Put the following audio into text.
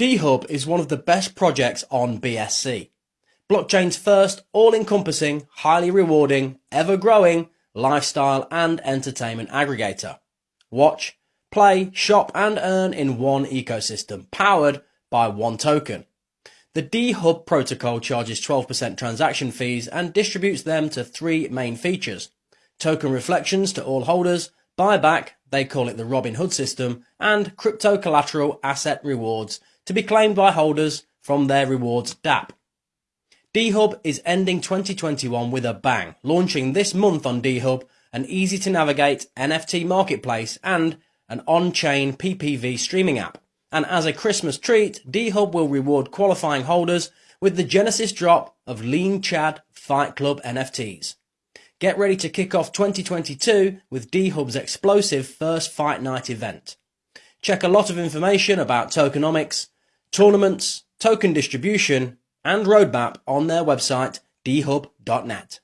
D-Hub is one of the best projects on BSC. Blockchain's first all-encompassing, highly rewarding, ever-growing lifestyle and entertainment aggregator. Watch, play, shop and earn in one ecosystem, powered by one token. The D-Hub protocol charges 12% transaction fees and distributes them to three main features. Token reflections to all holders, buyback, they call it the Robinhood system, and crypto collateral asset rewards to be claimed by holders from their rewards DApp. D-Hub is ending 2021 with a bang, launching this month on D-Hub an easy to navigate NFT marketplace and an on-chain PPV streaming app. And as a Christmas treat, D-Hub will reward qualifying holders with the Genesis drop of Lean Chad Fight Club NFTs. Get ready to kick off 2022 with D-Hub's explosive first fight night event. Check a lot of information about tokenomics, tournaments, token distribution, and roadmap on their website dhub.net.